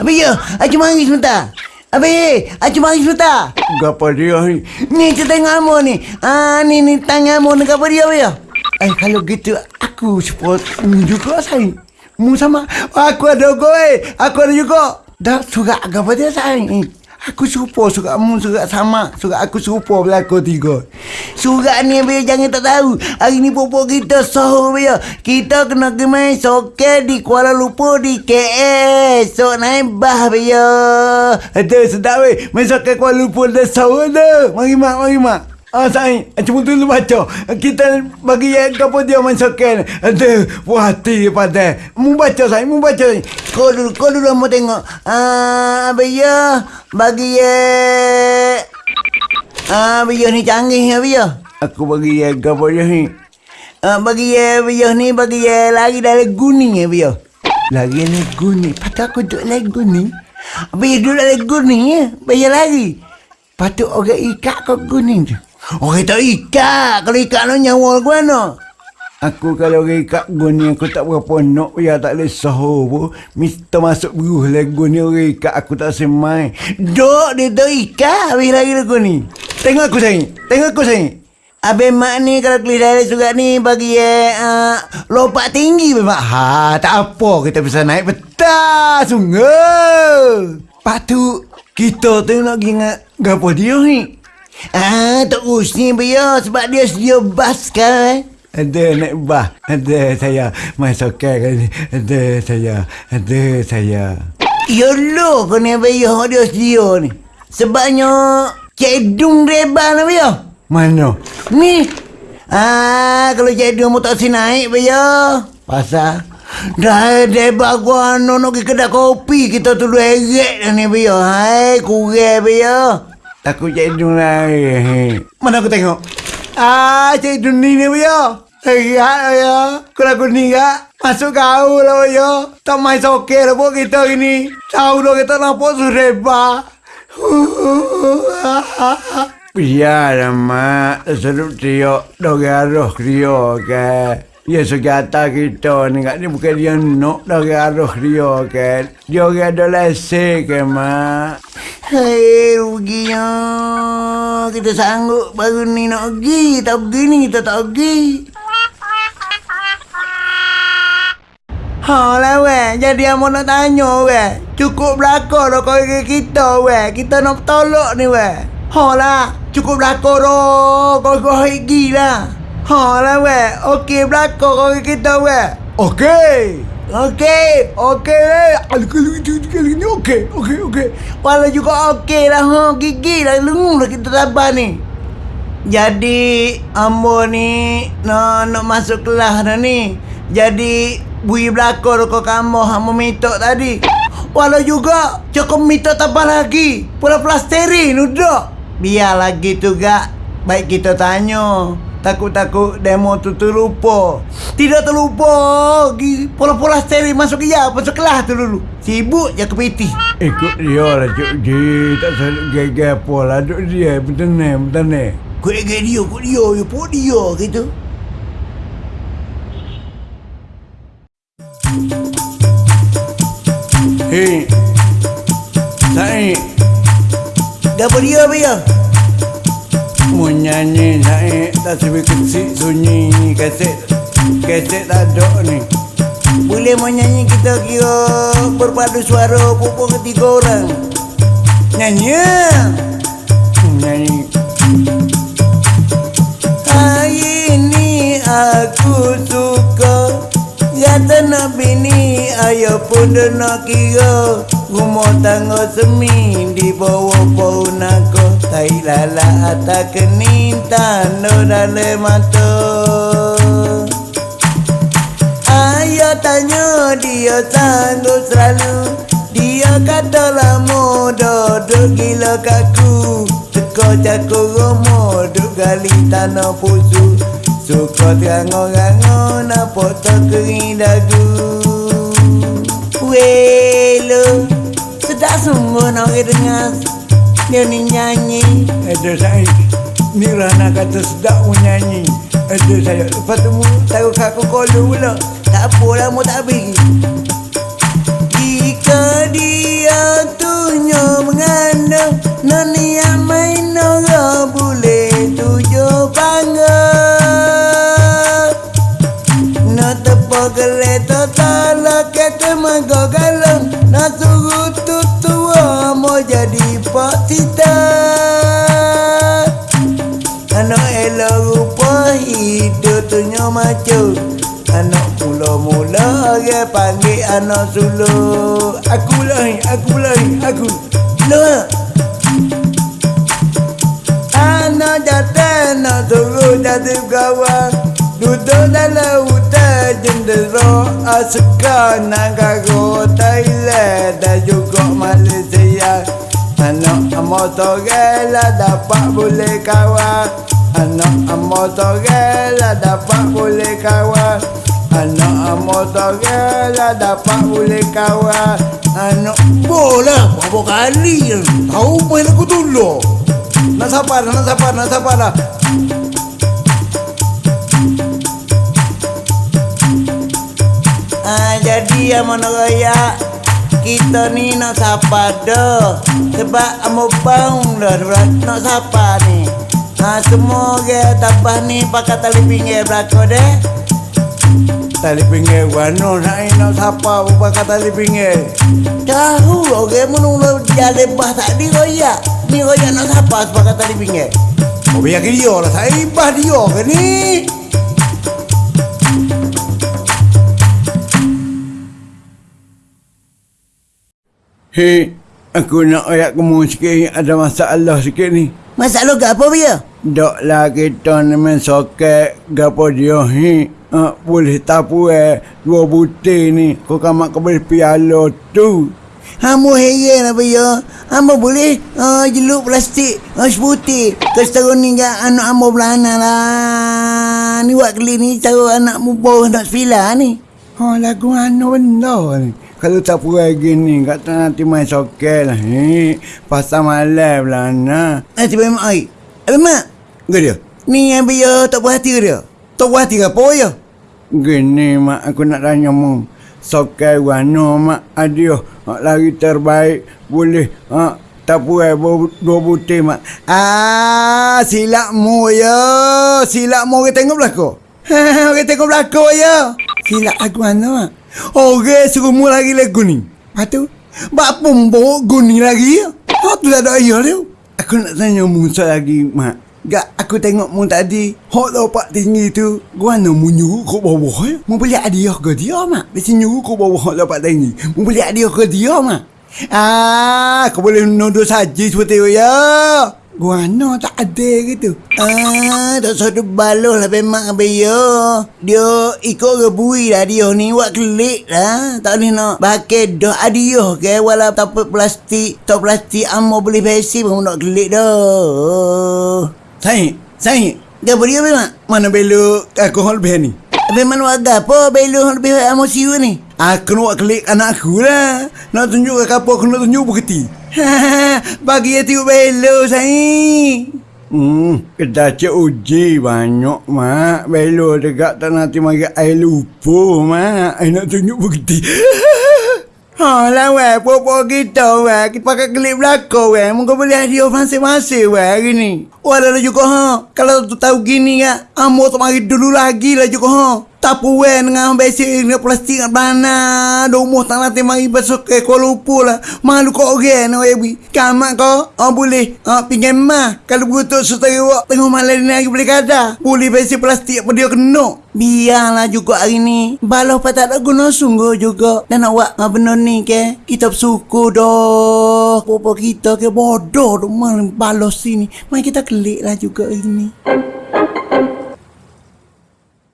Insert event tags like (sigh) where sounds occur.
Habis ya, aku mari sebentar. Habis, aku mari sebentar. Gapa dia ni? Ni kita tengok amo ni. Ah ni ni tangan amo ni apa dia ya? Eh kalau gitu aku support mu juga sayang. Mu sama aku ada go eh. Aku ada juga. Dah surat gapa dia sayang. Aku serupa surat mu surat sama. Surat aku serupa belakang tiga. Surat ni biar jangan tak tahu. Hari ni popok kita sahur biar. Kita kena pergi main soket di Kuala Lumpur di KS. So naik bah biar. Ada sedap weh. Main sokat Kuala Lumpur dah sahur dah. Mari mak, mari mak. Ah sayang, cuma dulu baca. Kita bagi yang apa dia soket. Ada puas hati pada. Mu baca sayang, mu baca. Sayang. Kau dulu, kau dulu mau tengok. Ah, biar bagi ye. Ah, biar ni canggih ya biar. Aku bagi yang apa dia ni. Ah, bagi ye biar ni bagi ye lagi dari guning ya biar. Lagi lagu ni. Patut aku duduk lagu ni. Biar duduk dari guning ya. Biar lagi. Patut orang ikat kau kuning tu. Orang tak ikat. Kalau ikat no nyawa ke mana? Aku kalau orang ikat guni aku tak berapa nak ya tak boleh sahur pun. Mister masuk beruh lagu ni orang ikat aku tak semai. Dok dia tak ikat. Habis lagi lagu ni. Tengok aku sayang. Tengok aku sayang. Abang mak ni kalau kelis dari surat ni bagi ye uh, lompat tinggi memang. Ha, tak apa kita bisa naik betas sungguh. Patu kita tu nak ingat gapo dia ni. Ah, tak usni biar sebab dia sedia bas kan. Ada naik bah. Ada saya masuk ke kan. Ada saya. Ada saya. Ya lo kena bayar dia sedia ni. Sebabnya cedung reba lah biar. Mana? Ni. Ah, kalau cedung mu tak si naik bayar. Pasal? Dah deba gua no nak pergi kedai kopi kita tu dua dah ni biar. Hai, kurang biar. Takut cedung lain. Mana aku tengok? Ah, cedung ni ni ya. Lihat ya. Kalau aku ni kak. Masuk kau lah ya. Tak main soket lah buat kita ini. Tahu dah kita nampak sureba. Biar mak. Serup. Dari arah trio ke. Ya segata kita ni kat ni bukan dia nak dari arah dia kan. Dia orang ada lesen ke mak. Hei, ruginya. Kita sanggup baru ni nak pergi. Tak pergi ni kita tak pergi. Ha lah weh, jadi amo nak tanya weh. Cukup belakang dah kau kita weh. Kita nak tolak ni weh. Ha lah, cukup belakang dah. Kau kau pergi lah. Ha lah weh, okey belakang kau kita weh. Okey. Okey. Okey. Kalau kalau itu kali ni okey. Okey okey. Walau juga okey lah ha. Gigi lah lengung lah kita sabar ni. Jadi ambo ni nak nak masuk kelas dah ni. Jadi bui belakang kau kamu hamba minta tadi. Walau juga cukup minta tambah lagi. Pula plasterin udah. Biar lagi tu gak. Baik kita tanya. Takut-takut demo tu terlupa. Tidak terlupa. Pola-pola steering masuk ya, masuk kelas tu dulu. Sibuk je ke piti. Ikut dia lah Cik Ji. Tak salah gaya apa lah. Duk dia. Ni. Betul ni. Kau ingat dia, kau dia, ya pun dia gitu. Hei. Saya. Gapa dia Mau nyanyi saya. Tak sebab kecil sunyi ni. Kaset. Kaset tak ada ni. Boleh mau nyanyi kita kira berpadu suara pupuk ketiga orang. Nyanyi. Nyanyi. Hari ini aku suka Ya tanah bini Ayah pun nak kira Rumah tangga semi Di bawah pohon aku Tai lala atas kening Tanda dalam mata Ayah tanya dia sanggup selalu. Dia kata lama duduk gila kaku. Teko cakur rumah duduk gali tanah pusu. Suka terango-rango nampak tak kering dagu. Welo Sedap sungguh nak orang dengar Dia ni nyanyi Ada saya. Ni Rana kata sedap pun nyanyi. Ada saya. Lepas tu mu tahu aku kolu pula. Tak apalah mau tak pergi Jika dia no no ni amai no go bule tujuh bangga no tepo gele totala kete mago galong no jadi pak cita Anak elok rupa hidup tu macu Anak mula-mula dia panggil anak sulu Aku lah, aku lah, aku. Loh Anak jatuh, nak suruh jadi kawan Duduk dalam hutan jendera Asuka nak Anak amo sorela dapat boleh kawan Anak amo sorela dapat boleh kawan Anak amo sorela dapat boleh kawan Anak Bola, berapa kali Tahu main aku dulu Nak sabar, nak sabar, nak sabar lah. Ah, Jadi amo nak raya kita ni nak sapa dah Sebab amo bang dah nak sapa ni. Ha, semua orang tabah ni pakai tali pinggir belakang deh Tali pinggir wano nak nak siapa pakai tali pinggir? Tahu orang menunggu jalan bah tak di royak. Ni royak nak siapa pakai tali pinggir? Oh biar dia lah Saya ibah dia ke ni Hei, aku nak ayat kamu sikit ada masalah sikit ni. Masalah ke apa dia? Dok lah kita ni main soket gapo dia hi. Uh, boleh tapu eh dua butir ni. Kau kamak kau boleh piala tu. Hamu heran apa ya? Hamu boleh uh, jeluk plastik uh, sebutir. Kesetara ni kan anak hamu belana lah. Ni buat kali ni cara anak mu bawa nak sepila ni. Ha lagu anu benda ni. Kalau tak puas gini, kata nanti main soket lah. Hi, pasal malam lah nak. Nanti bagi mak air. Apa mak? Ke dia? Ni yang dia tak puas hati ke dia? Tak puas hati ke apa ya? Gini mak, aku nak tanya mu. Soket warna mak, adiah. Lagi terbaik, boleh. Ha, tak puas dua butir mak. Ah, silap mu ya. Silap mu orang tengok belakang. (laughs) orang tengok belakang ya. Silap aku mana mak? Orang suruh mu lagi lagu ni. Lepas tu, bak pembok guni lagi ya. Oh, tu tak ada ayah dia. Aku nak tanya mu lagi mak. Gak aku tengok mu tadi Hok lopak tinggi tu Gua nak mu nyuruh ke bawah ya Mu boleh hadiah ke dia mak Mesti nyuruh ke bawah hok lopak tinggi Mu boleh hadiah ke dia mak Ah, kau boleh nuduh saja seperti itu ya Gua no tak ada gitu Ah, tak satu baloh lah memang apa ya. Dia ikut rebui lah dia ni buat kelik lah. Tak boleh nak pakai dah adiah ke walau tak plastik. Tak plastik amo boleh besi pun nak kelik dah. Saya, saya Apa dia memang? Mana belok hal lebih ni Memang warga apa belu lebih amo siu ni? Aku nak buat klik anak aku lah Nak tunjuk ke apa aku nak tunjuk bukti (laughs) Bagi dia tengok belu saya. Hmm, kita cek uji banyak mak. Belo dekat tak nanti air lupa mak. Air nak tunjuk bukti. (laughs) ha lah weh, popo kita weh. Kita pakai kelip belakang weh. Mungkin boleh hadiah masing-masing weh hari ni. Walau juga ha. Kalau tu tahu gini ya, amo tak mari dulu lagi lah juga ha. Tak puan dengan besi dengan plastik dengan bana. Domo tak nanti mari besok ke Kuala Lumpur lah. Malu kau orang nak ibu. Kamak kau, oh boleh. Oh, pinjam mah. Kalau begitu setari wak tengok malam ni lagi boleh kada. Boleh besi plastik apa dia kena. Biarlah juga hari ni. Balah patah tak guna sungguh juga. Dan awak ngah benar ni ke. Kita bersyukur dah. Papa kita ke bodoh tu. Malah balas sini. Mari kita kelik lah juga hari ni.